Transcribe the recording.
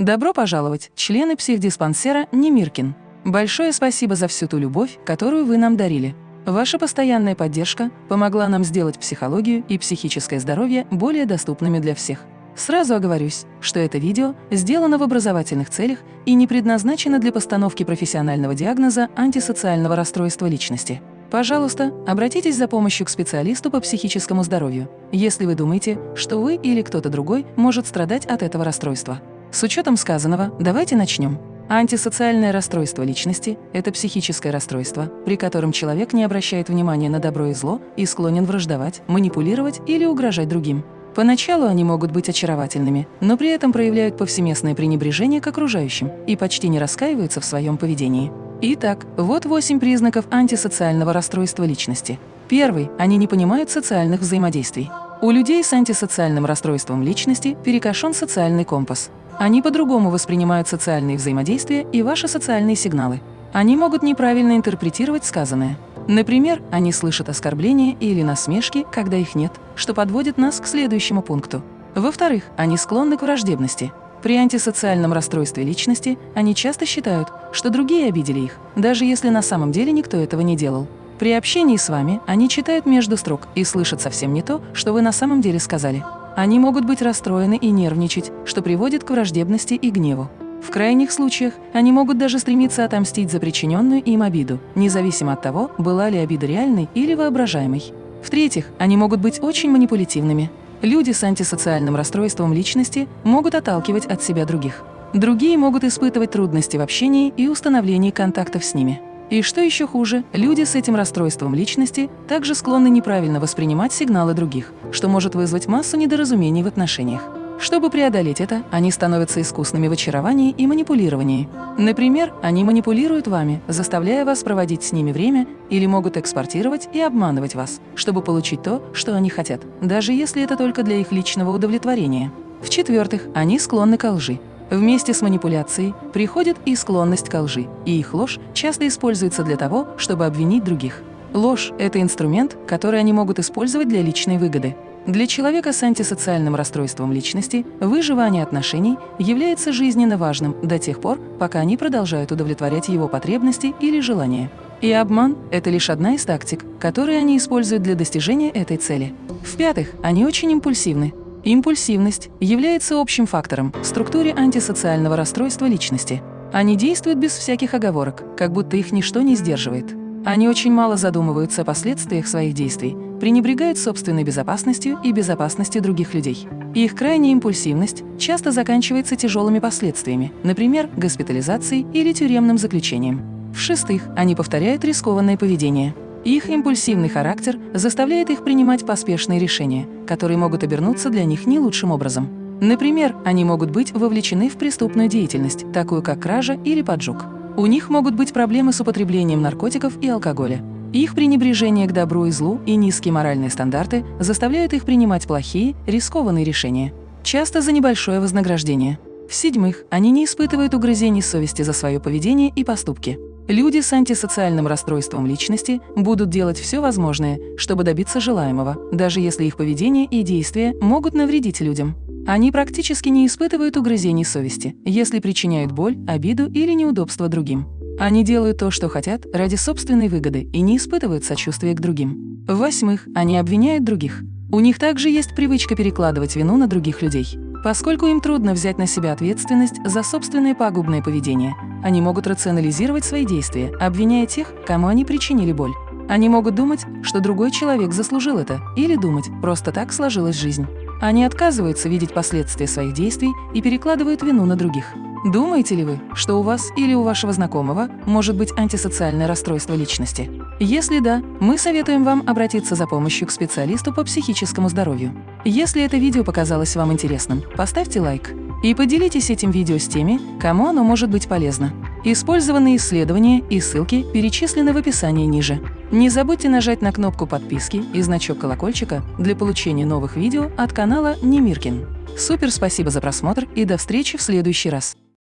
Добро пожаловать, члены психдиспансера Немиркин. Большое спасибо за всю ту любовь, которую вы нам дарили. Ваша постоянная поддержка помогла нам сделать психологию и психическое здоровье более доступными для всех. Сразу оговорюсь, что это видео сделано в образовательных целях и не предназначено для постановки профессионального диагноза антисоциального расстройства личности. Пожалуйста, обратитесь за помощью к специалисту по психическому здоровью, если вы думаете, что вы или кто-то другой может страдать от этого расстройства. С учетом сказанного, давайте начнем. Антисоциальное расстройство личности – это психическое расстройство, при котором человек не обращает внимания на добро и зло и склонен враждовать, манипулировать или угрожать другим. Поначалу они могут быть очаровательными, но при этом проявляют повсеместное пренебрежение к окружающим и почти не раскаиваются в своем поведении. Итак, вот восемь признаков антисоциального расстройства личности. Первый – они не понимают социальных взаимодействий. У людей с антисоциальным расстройством личности перекошен социальный компас. Они по-другому воспринимают социальные взаимодействия и ваши социальные сигналы. Они могут неправильно интерпретировать сказанное. Например, они слышат оскорбления или насмешки, когда их нет, что подводит нас к следующему пункту. Во-вторых, они склонны к враждебности. При антисоциальном расстройстве личности они часто считают, что другие обидели их, даже если на самом деле никто этого не делал. При общении с вами они читают между строк и слышат совсем не то, что вы на самом деле сказали. Они могут быть расстроены и нервничать, что приводит к враждебности и гневу. В крайних случаях они могут даже стремиться отомстить за причиненную им обиду, независимо от того, была ли обида реальной или воображаемой. В-третьих, они могут быть очень манипулятивными. Люди с антисоциальным расстройством личности могут отталкивать от себя других. Другие могут испытывать трудности в общении и установлении контактов с ними. И что еще хуже, люди с этим расстройством личности также склонны неправильно воспринимать сигналы других, что может вызвать массу недоразумений в отношениях. Чтобы преодолеть это, они становятся искусными в очаровании и манипулировании. Например, они манипулируют вами, заставляя вас проводить с ними время, или могут экспортировать и обманывать вас, чтобы получить то, что они хотят, даже если это только для их личного удовлетворения. В-четвертых, они склонны к лжи. Вместе с манипуляцией приходит и склонность к лжи, и их ложь часто используется для того, чтобы обвинить других. Ложь – это инструмент, который они могут использовать для личной выгоды. Для человека с антисоциальным расстройством личности выживание отношений является жизненно важным до тех пор, пока они продолжают удовлетворять его потребности или желания. И обман – это лишь одна из тактик, которые они используют для достижения этой цели. В-пятых, они очень импульсивны. Импульсивность является общим фактором в структуре антисоциального расстройства личности. Они действуют без всяких оговорок, как будто их ничто не сдерживает. Они очень мало задумываются о последствиях своих действий, пренебрегают собственной безопасностью и безопасностью других людей. Их крайняя импульсивность часто заканчивается тяжелыми последствиями, например, госпитализацией или тюремным заключением. В-шестых, они повторяют рискованное поведение. Их импульсивный характер заставляет их принимать поспешные решения, которые могут обернуться для них не лучшим образом. Например, они могут быть вовлечены в преступную деятельность, такую как кража или поджог. У них могут быть проблемы с употреблением наркотиков и алкоголя. Их пренебрежение к добру и злу и низкие моральные стандарты заставляют их принимать плохие, рискованные решения, часто за небольшое вознаграждение. В-седьмых, они не испытывают угрызений совести за свое поведение и поступки. Люди с антисоциальным расстройством личности будут делать все возможное, чтобы добиться желаемого, даже если их поведение и действия могут навредить людям. Они практически не испытывают угрызений совести, если причиняют боль, обиду или неудобство другим. Они делают то, что хотят, ради собственной выгоды и не испытывают сочувствия к другим. В-восьмых, они обвиняют других. У них также есть привычка перекладывать вину на других людей. Поскольку им трудно взять на себя ответственность за собственное пагубное поведение, они могут рационализировать свои действия, обвиняя тех, кому они причинили боль. Они могут думать, что другой человек заслужил это, или думать, просто так сложилась жизнь. Они отказываются видеть последствия своих действий и перекладывают вину на других. Думаете ли вы, что у вас или у вашего знакомого может быть антисоциальное расстройство личности? Если да, мы советуем вам обратиться за помощью к специалисту по психическому здоровью. Если это видео показалось вам интересным, поставьте лайк и поделитесь этим видео с теми, кому оно может быть полезно. Использованные исследования и ссылки перечислены в описании ниже. Не забудьте нажать на кнопку подписки и значок колокольчика для получения новых видео от канала Немиркин. Супер спасибо за просмотр и до встречи в следующий раз!